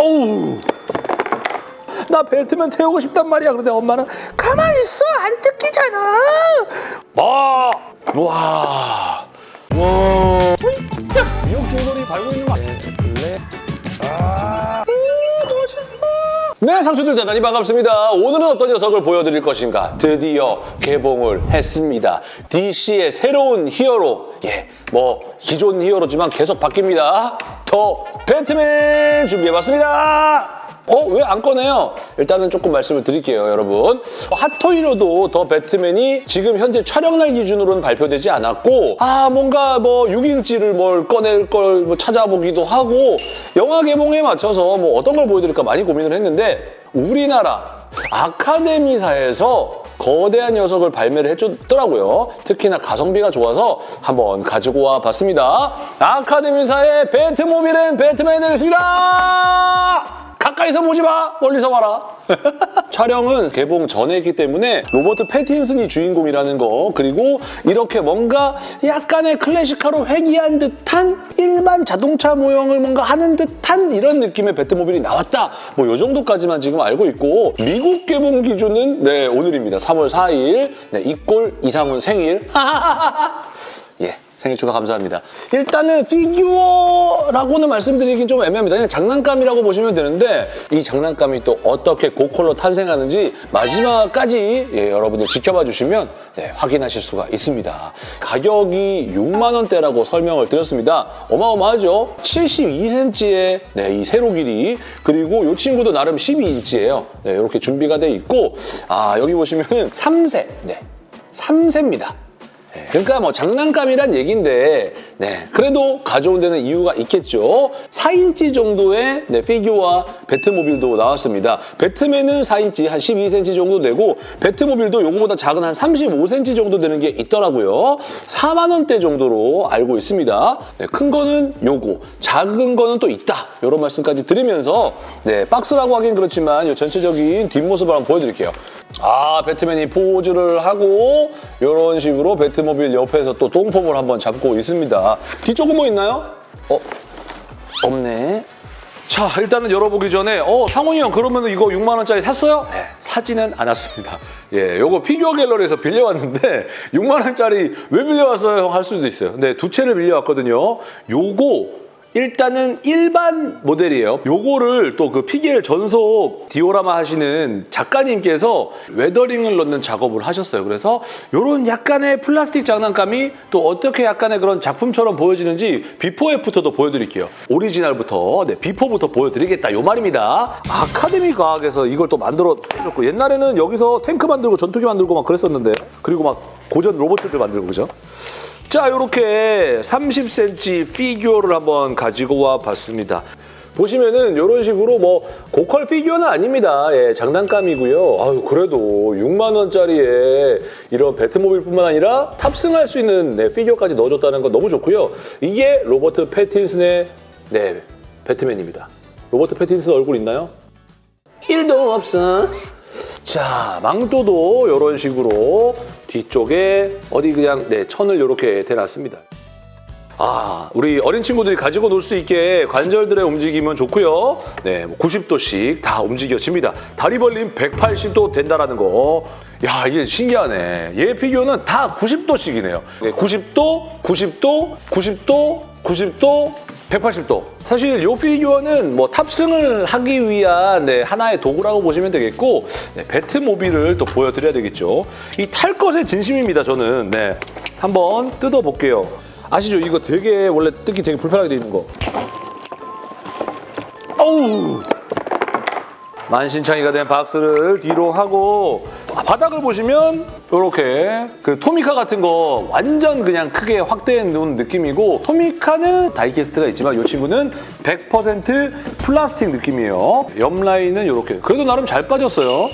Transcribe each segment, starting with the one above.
어우. 나 벨트면 태우고 싶단 말이야. 그런데 엄마는 가만히 있어. 안 뜯기잖아. 와. 와. 와. 미역 줄놀이 달고 있는 거 아니야? 원래. 아. 멋있어. 네, 상수들 대단히 반갑습니다. 오늘은 어떤 녀석을 보여드릴 것인가? 드디어 개봉을 했습니다. DC의 새로운 히어로. 예, 뭐 기존 히어로지만 계속 바뀝니다. 더 배트맨 준비해봤습니다. 어? 왜 안 꺼내요? 일단은 조금 말씀을 드릴게요, 여러분. 핫토이로도 더 배트맨이 지금 현재 촬영날 기준으로는 발표되지 않았고 아, 뭔가 뭐 6인치를 뭘 꺼낼 걸 뭐 찾아보기도 하고 영화 개봉에 맞춰서 뭐 어떤 걸 보여드릴까 많이 고민을 했는데 우리나라 아카데미사에서 거대한 녀석을 발매를 해줬더라고요. 특히나 가성비가 좋아서 한번 가지고 와 봤습니다. 아카데미사의 배트모빌은 배트맨이 되겠습니다! 가까이서 보지 마! 멀리서 봐라! 촬영은 개봉 전에 했기 때문에 로버트 패틴슨이 주인공이라는 거. 그리고 이렇게 뭔가 약간의 클래식화로 회귀한 듯한 일반 자동차 모형을 뭔가 하는 듯한 이런 느낌의 배트모빌이 나왔다. 뭐 이 정도까지만 지금 알고 있고 미국 개봉 기준은 네 오늘입니다. 3월 4일. 네, 이꼴 이상훈 생일. 예 생일 축하 감사합니다. 일단은 피규어라고는 말씀드리긴 좀 애매합니다. 그냥 장난감이라고 보시면 되는데 이 장난감이 또 어떻게 고퀄로 탄생하는지 마지막까지 예, 여러분들 지켜봐 주시면 네, 확인하실 수가 있습니다. 가격이 6만 원대라고 설명을 드렸습니다. 어마어마하죠? 72cm의 네, 이 세로 길이 그리고 이 친구도 나름 12인치예요. 네, 이렇게 준비가 돼 있고 아 여기 보시면은 3세, 네, 3세입니다. 네, 그러니까 뭐 장난감이란 얘기인데 네, 그래도 가져온 데는 이유가 있겠죠. 4인치 정도의 네, 피규어와 배트모빌도 나왔습니다. 배트맨은 4인치 한 12cm 정도 되고 배트모빌도 요거보다 작은 한 35cm 정도 되는 게 있더라고요. 4만 원대 정도로 알고 있습니다. 네, 큰 거는 요거, 작은 거는 또 있다. 이런 말씀까지 드리면서 네, 박스라고 하긴 그렇지만 이 전체적인 뒷모습을 한번 보여드릴게요. 아, 배트맨이 포즈를 하고 이런 식으로 배트모빌 옆에서 또 똥폼을 한번 잡고 있습니다. 뒤쪽은 뭐 있나요? 어, 없네. 자, 일단은 열어보기 전에 어, 상훈이 형 그러면 이거 6만 원짜리 샀어요? 네, 사지는 않았습니다. 예, 요거 피규어 갤러리에서 빌려왔는데 6만 원짜리 왜 빌려왔어요? 형 할 수도 있어요. 근데 두 대를 빌려왔거든요. 요거 일단은 일반 모델이에요. 요거를 또 그 피겔 전속 디오라마 하시는 작가님께서 weathering을 넣는 작업을 하셨어요. 그래서 요런 약간의 플라스틱 장난감이 또 어떻게 약간의 그런 작품처럼 보여지는지 비포 애프터도 보여드릴게요. 오리지널부터, 네, 비포부터 보여드리겠다. 요 말입니다. 아카데미 과학에서 이걸 또 만들어 줬고 옛날에는 여기서 탱크 만들고 전투기 만들고 막 그랬었는데 그리고 막 고전 로봇들 만들고 그죠? 자, 이렇게 30cm 피규어를 한번 가지고 와 봤습니다. 보시면은 이런 식으로 뭐 고퀄 피규어는 아닙니다. 예, 장난감이고요. 아유, 그래도 6만 원짜리에 이런 배트모빌뿐만 아니라 탑승할 수 있는 네, 피규어까지 넣어줬다는 건 너무 좋고요. 이게 로버트 패틴슨의 네, 배트맨입니다. 로버트 패틴슨 얼굴 있나요? 1도 없어. 자, 망토도 이런 식으로 뒤쪽에 어디 그냥 네, 천을 이렇게 대놨습니다. 아, 우리 어린 친구들이 가지고 놀 수 있게 관절들의 움직임은 좋고요. 네, 90도씩 다 움직여집니다. 다리 벌림 180도 된다라는 거. 야, 이게 신기하네. 얘 피규어는 다 90도씩이네요. 90도, 90도, 90도, 90도, 180도. 사실 이 피규어는 뭐 탑승을 하기 위한 네, 하나의 도구라고 보시면 되겠고 네, 배트모빌을 또 보여드려야 되겠죠. 이 탈 것의 진심입니다, 저는. 네, 한번 뜯어볼게요. 아시죠? 이거 되게 원래 뜯기 되게 불편하게 돼 있는 거. 어우! 만신창이가 된 박스를 뒤로 하고 아, 바닥을 보시면 이렇게 그 토미카 같은 거 완전 그냥 크게 확대해 놓은 느낌이고 토미카는 다이캐스트가 있지만 이 친구는 100% 플라스틱 느낌이에요. 옆 라인은 이렇게 그래도 나름 잘 빠졌어요.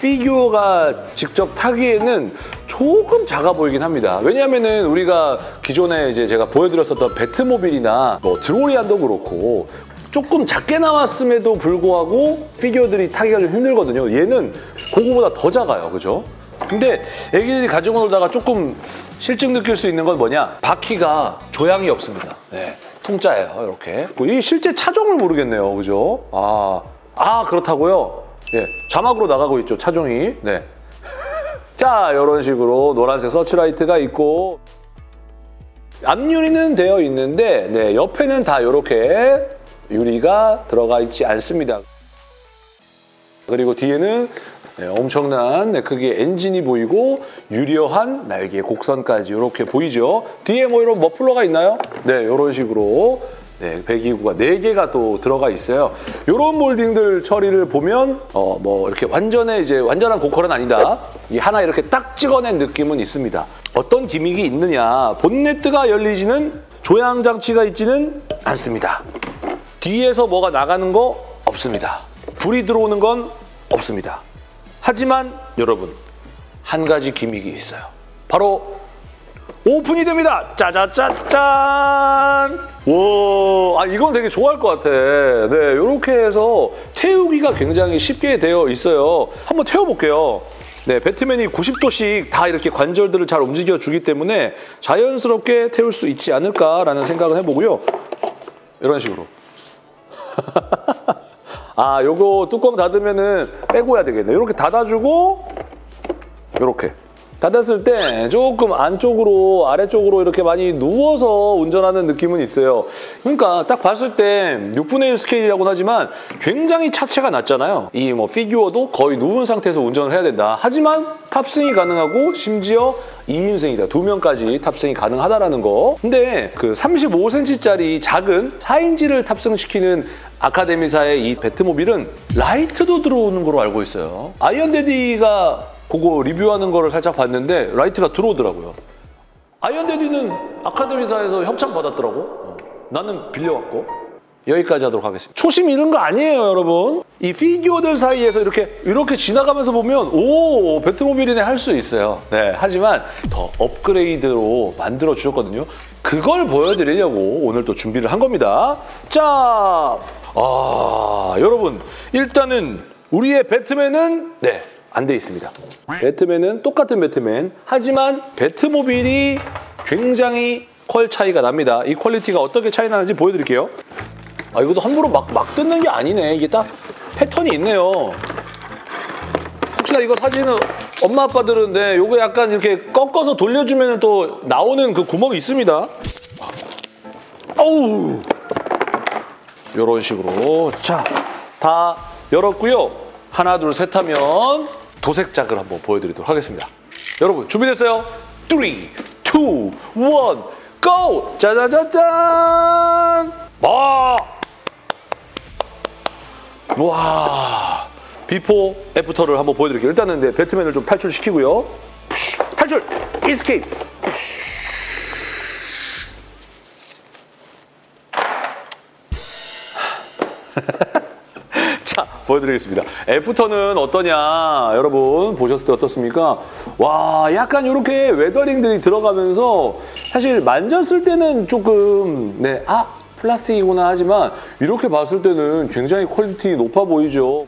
피규어가 직접 타기에는 조금 작아 보이긴 합니다. 왜냐하면 우리가 기존에 이제 제가 보여드렸었던 배트모빌이나 뭐 드로리안도 그렇고 조금 작게 나왔음에도 불구하고 피규어들이 타기가 좀 힘들거든요. 얘는 그거보다 더 작아요. 그죠? 근데 애기들이 가지고 놀다가 조금 싫증 느낄 수 있는 건 뭐냐? 바퀴가 조향이 없습니다. 네. 통짜예요, 이렇게. 이 실제 차종을 모르겠네요, 그죠? 아, 아 그렇다고요? 예, 자막으로 나가고 있죠, 차종이. 네. 자, 이런 식으로 노란색 서치라이트가 있고 앞유리는 되어 있는데 네, 옆에는 다 이렇게 유리가 들어가 있지 않습니다. 그리고 뒤에는 네, 엄청난 네, 크기의 엔진이 보이고 유려한 날개 곡선까지 이렇게 보이죠. 뒤에 뭐 이런 머플러가 있나요? 네, 이런 식으로 네, 배기구가 4개가 또 들어가 있어요. 이런 몰딩들 처리를 보면 어, 뭐 이렇게 완전의 이제 완전한 고퀄은 아니다. 이 하나 이렇게 딱 찍어낸 느낌은 있습니다. 어떤 기믹이 있느냐? 본네트가 열리지는 조향 장치가 있지는 않습니다. 뒤에서 뭐가 나가는 거 없습니다. 불이 들어오는 건 없습니다. 하지만 여러분 한 가지 기믹이 있어요. 바로 오픈이 됩니다. 짜자짜짠. 와, 아 이건 되게 좋아할 것 같아. 네, 이렇게 해서 태우기가 굉장히 쉽게 되어 있어요. 한번 태워볼게요. 네, 배트맨이 90도씩 다 이렇게 관절들을 잘 움직여주기 때문에 자연스럽게 태울 수 있지 않을까라는 생각을 해보고요. 이런 식으로. 아, 요거 뚜껑 닫으면은 빼고 해야 되겠네. 이렇게 닫아주고 이렇게 닫았을 때 조금 안쪽으로 아래쪽으로 이렇게 많이 누워서 운전하는 느낌은 있어요. 그러니까 딱 봤을 때 6분의 1 스케일이라고는 하지만 굉장히 차체가 낮잖아요. 이 뭐 피규어도 거의 누운 상태에서 운전을 해야 된다. 하지만 탑승이 가능하고 심지어 2인승이다. 두 명까지 탑승이 가능하다라는 거. 근데 그 35cm짜리 작은 4인치를 탑승시키는 아카데미사의 이 배트모빌은 라이트도 들어오는 걸로 알고 있어요. 아이언대디가 그거 리뷰하는 거를 살짝 봤는데 라이트가 들어오더라고요. 아이언대디는 아카데미사에서 협찬 받았더라고. 어. 나는 빌려왔고. 여기까지 하도록 하겠습니다. 초심 잃은 거 아니에요, 여러분. 이 피규어들 사이에서 이렇게 이렇게 지나가면서 보면 오, 배트모빌이네 할 수 있어요. 네, 하지만 더 업그레이드로 만들어 주셨거든요. 그걸 보여드리려고 오늘 또 준비를 한 겁니다. 자, 아, 여러분 일단은 우리의 배트맨은 네, 안 돼 있습니다. 배트맨은 똑같은 배트맨, 하지만 배트모빌이 굉장히 퀄 차이가 납니다. 이 퀄리티가 어떻게 차이 나는지 보여드릴게요. 아, 이것도 함부로 막, 막 뜯는 게 아니네. 이게 딱 패턴이 있네요. 혹시나 이거 사진은 엄마 아빠들은 네, 요거 약간 이렇게 꺾어서 돌려주면 또 나오는 그 구멍이 있습니다. 어우! 요런 식으로. 자, 다 열었고요. 하나, 둘, 셋 하면 도색작을 한번 보여드리도록 하겠습니다. 여러분, 준비됐어요? 3, 2, 1, GO! 짜자자잔! 와! 와! before, after를 한번 보여드릴게요. 일단은 네, 배트맨을 좀 탈출시키고요. 탈출! escape! 자, 보여드리겠습니다. after는 어떠냐, 여러분 보셨을 때 어떻습니까? 와, 약간 이렇게 weathering들이 들어가면서 사실 만졌을 때는 조금 네, 아 플라스틱이구나 하지만 이렇게 봤을 때는 굉장히 퀄리티 높아 보이죠.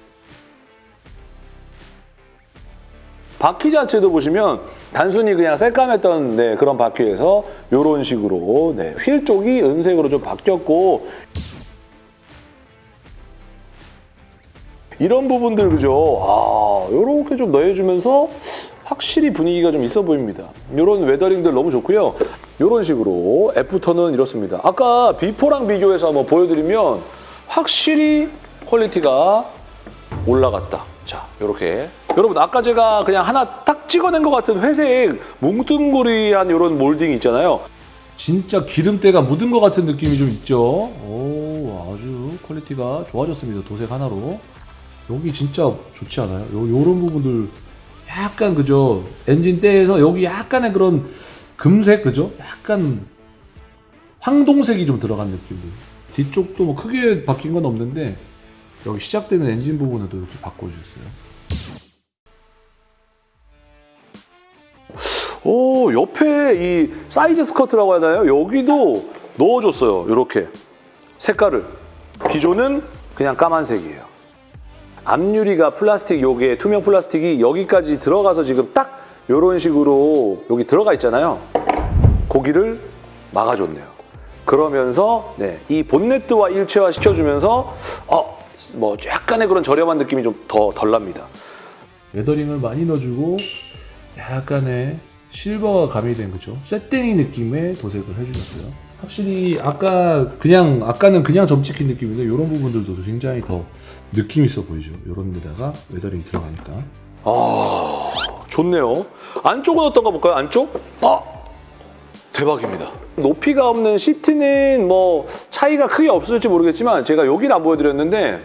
바퀴 자체도 보시면 단순히 그냥 새까맸던 네, 그런 바퀴에서 이런 식으로 네, 휠 쪽이 은색으로 좀 바뀌었고 이런 부분들 그죠? 아, 이렇게 좀 넣어주면서 확실히 분위기가 좀 있어 보입니다. 이런 weathering들 너무 좋고요. 이런 식으로 after는 이렇습니다. 아까 before랑 비교해서 한번 보여드리면 확실히 퀄리티가 올라갔다. 자, 이렇게. 여러분 아까 제가 그냥 하나 딱 찍어낸 것 같은 회색 뭉뚱그리한 이런 몰딩 있잖아요. 진짜 기름때가 묻은 것 같은 느낌이 좀 있죠. 오, 아주 퀄리티가 좋아졌습니다. 도색 하나로. 여기 진짜 좋지 않아요? 요, 요런 부분들 약간 그죠? 엔진 때에서 여기 약간의 그런 금색 그죠? 약간 황동색이 좀 들어간 느낌들. 뒤쪽도 뭐 크게 바뀐 건 없는데 여기 시작되는 엔진 부분에도 이렇게 바꿔주셨어요. 오 옆에 이 side skirt라고 하나요? 여기도 넣어줬어요. 이렇게 색깔을. 기존은 그냥 까만색이에요. 앞유리가 플라스틱 요게 투명 플라스틱이 여기까지 들어가서 지금 딱 이런 식으로 여기 들어가 있잖아요. 거기를 막아줬네요. 그러면서 네, 이 본네트와 일체화 시켜주면서 어, 뭐 약간의 그런 저렴한 느낌이 좀 더 덜 납니다. weathering을 많이 넣어주고 약간의 silver가 가미된 그죠? 쇠땡이 느낌의 도색을 해주셨어요. 확실히 아까 그냥 아까는 그냥 점 찍힌 느낌인데 이런 부분들도 굉장히 더 느낌 있어 보이죠. 이런 데다가 weathering 들어가니까. 아 좋네요. 안쪽은 어떤가 볼까요? 안쪽? 아 대박입니다. 높이가 없는 시트는 뭐 차이가 크게 없을지 모르겠지만 제가 여기를 안 보여드렸는데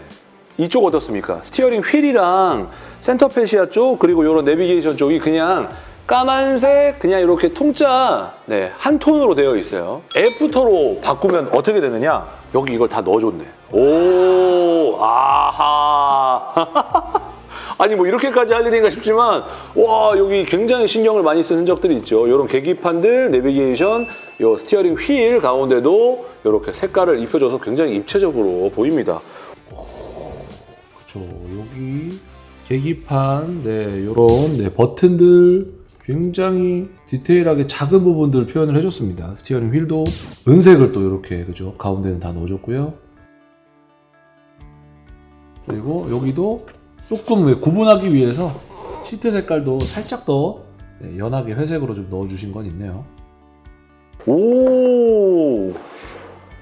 이쪽 어떻습니까? steering wheel이랑 center fascia 쪽 그리고 이런 내비게이션 쪽이 그냥 까만색 그냥 이렇게 통짜 네, 한 톤으로 되어 있어요. after로 바꾸면 어떻게 되느냐? 여기 이걸 다 넣어줬네. 오 아하 아니 뭐 이렇게까지 할 일인가 싶지만 와 여기 굉장히 신경을 많이 쓴 흔적들이 있죠. 이런 계기판들, 내비게이션, 요 steering wheel 가운데도 이렇게 색깔을 입혀줘서 굉장히 입체적으로 보입니다. 그쵸. 여기 계기판, 네, 요런 네, 버튼들 굉장히 디테일하게 작은 부분들을 표현을 해줬습니다. 스티어링 휠도 은색을 또 이렇게 그죠 가운데는 다 넣어줬고요. 그리고 여기도 조금 구분하기 위해서 시트 색깔도 살짝 더 네, 연하게 회색으로 좀 넣어주신 건 있네요. 오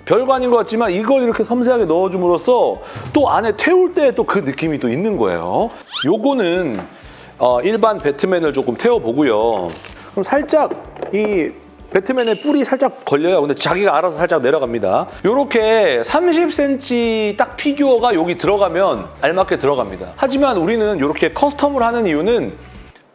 별거 아닌 것 같지만 이걸 이렇게 섬세하게 넣어줌으로써 또 안에 태울 때 또 그 느낌이 또 있는 거예요. 요거는 어, 일반 배트맨을 조금 태워보고요. 그럼 살짝 이 배트맨의 뿔이 살짝 걸려요. 근데 자기가 알아서 살짝 내려갑니다. 이렇게 30cm 딱 피규어가 여기 들어가면 알맞게 들어갑니다. 하지만 우리는 이렇게 custom을 하는 이유는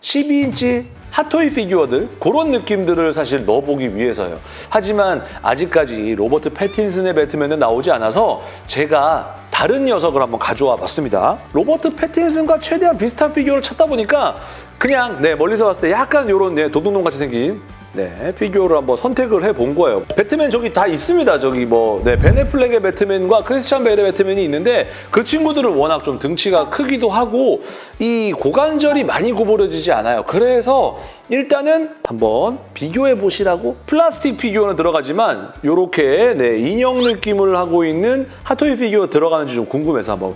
12인치 핫토이 피규어들 그런 느낌들을 사실 넣어보기 위해서요. 하지만 아직까지 로버트 패틴슨의 배트맨은 나오지 않아서 제가 다른 녀석을 한번 가져와 봤습니다. 로버트 패틴슨과 최대한 비슷한 피규어를 찾다 보니까 그냥 네 멀리서 봤을 때 약간 이런 네, 도둑놈 같이 생긴 네, 피규어를 한번 선택을 해본 거예요. 배트맨 저기 다 있습니다. 저기 뭐, 네, 벤 애플렉의 배트맨과 크리스찬 베일의 배트맨이 있는데 그 친구들은 워낙 좀 등치가 크기도 하고 이 고관절이 많이 구부러지지 않아요. 그래서 일단은 한번 비교해 보시라고 플라스틱 피규어는 들어가지만 이렇게 네, 인형 느낌을 하고 있는 핫토이 피규어 들어가는지 좀 궁금해서 한번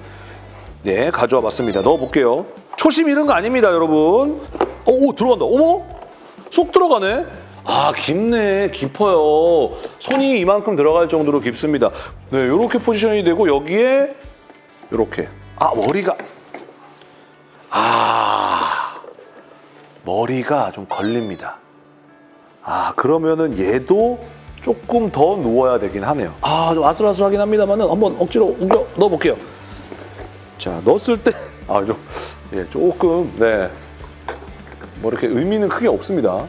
네, 가져와 봤습니다. 넣어볼게요. 초심 잃은 거 아닙니다, 여러분. 어, 오, 들어간다. 어머? 쏙 들어가네. 아 깊네. 깊어요. 손이 이만큼 들어갈 정도로 깊습니다. 네 이렇게 포지션이 되고 여기에 이렇게. 아 머리가. 아 머리가 좀 걸립니다. 아 그러면은 얘도 조금 더 누워야 되긴 하네요. 아 좀 아슬아슬하긴 합니다만 한번 억지로 옮겨 넣어볼게요. 자 넣었을 때 아 좀 예, 조금 네 뭐 이렇게 의미는 크게 없습니다.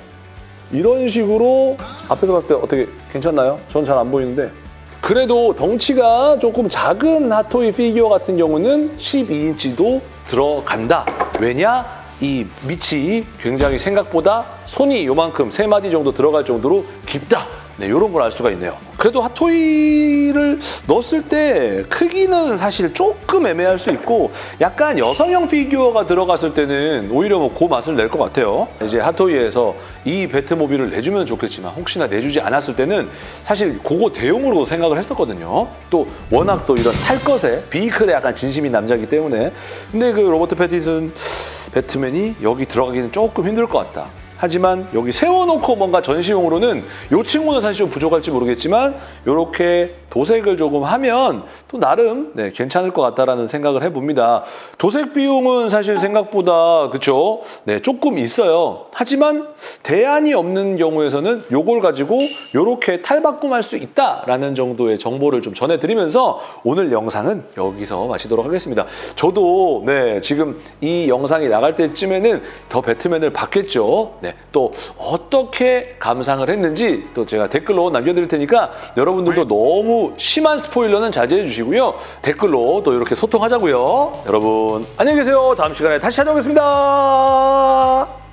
이런 식으로 앞에서 봤을 때 어떻게 괜찮나요? 전 잘 안 보이는데 그래도 덩치가 조금 작은 핫토이 피규어 같은 경우는 12인치도 들어간다. 왜냐? 이 밑이 굉장히 생각보다 손이 요만큼 세 마디 정도 들어갈 정도로 깊다. 네, 이런 걸 알 수가 있네요. 그래도 핫토이를 넣었을 때 크기는 사실 조금 애매할 수 있고 약간 여성형 피규어가 들어갔을 때는 오히려 뭐 그 맛을 낼 것 같아요. 이제 핫토이에서 이 배트모빌을 내주면 좋겠지만 혹시나 내주지 않았을 때는 사실 그거 대용으로 생각을 했었거든요. 또 워낙 또 이런 탈 것에 비이클에 약간 진심인 남자이기 때문에 근데 그 로버트 패티슨 배트맨이 여기 들어가기는 조금 힘들 것 같다. 하지만 여기 세워놓고 뭔가 전시용으로는 이 친구는 사실 좀 부족할지 모르겠지만 이렇게 도색을 조금 하면 또 나름 네, 괜찮을 것 같다라는 생각을 해봅니다. 도색 비용은 사실 생각보다 그쵸? 네, 조금 있어요. 하지만 대안이 없는 경우에서는 이걸 가지고 이렇게 탈바꿈할 수 있다라는 정도의 정보를 좀 전해드리면서 오늘 영상은 여기서 마치도록 하겠습니다. 저도 네, 지금 이 영상이 나갈 때쯤에는 더 배트맨을 봤겠죠. 네, 또 어떻게 감상을 했는지 또 제가 댓글로 남겨드릴 테니까 여러분들도 너무 심한 스포일러는 자제해 주시고요. 댓글로 또 이렇게 소통하자고요. 여러분 안녕히 계세요. 다음 시간에 다시 찾아오겠습니다.